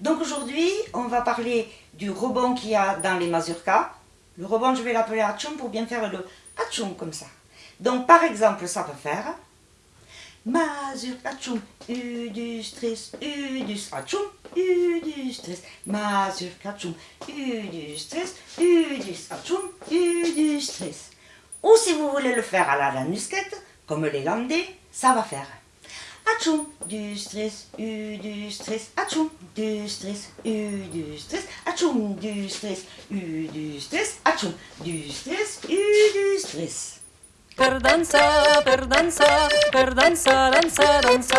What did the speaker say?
Donc aujourd'hui, on va parler du rebond qu'il y a dans les mazurkas. Le rebond, je vais l'appeler Hatchoum pour bien faire le Hatchoum comme ça. Donc par exemple, ça peut faire Mazurka Hatchoum, U du stress, U du U du Mazurka U du U U du. Ou si vous voulez le faire à la lanusquette, comme les landais, ça va faire Atchoum, du stress, U du stress, atchoum, du stress, U du stress, atchoum, du stress, U du stress, atchoum, du stress, U du stress. Per dansa, per dansa, per dansa, dansa, dansa.